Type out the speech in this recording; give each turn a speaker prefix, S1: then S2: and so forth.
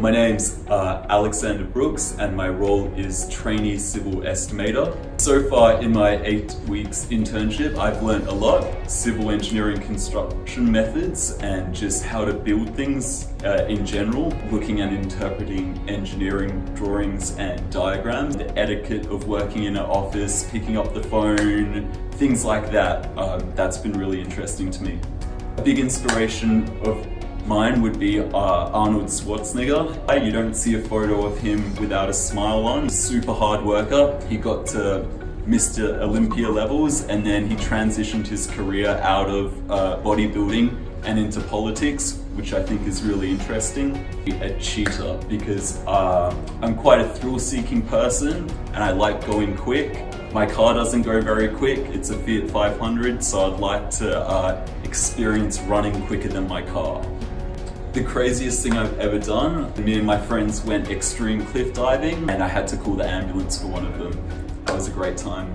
S1: My name's uh, Alexander Brooks and my role is trainee civil estimator. So far in my eight weeks internship, I've learned a lot. Civil engineering construction methods and just how to build things uh, in general, looking and interpreting engineering drawings and diagrams, the etiquette of working in an office, picking up the phone, things like that. Um, that's been really interesting to me. A big inspiration of Mine would be uh, Arnold Schwarzenegger. You don't see a photo of him without a smile on. Super hard worker. He got to Mr. Olympia levels and then he transitioned his career out of uh, bodybuilding and into politics, which I think is really interesting. A cheetah because uh, I'm quite a thrill-seeking person and I like going quick. My car doesn't go very quick, it's a Fiat 500, so I'd like to uh, experience running quicker than my car. The craziest thing I've ever done, me and my friends went extreme cliff diving and I had to call the ambulance for one of them. That was a great time.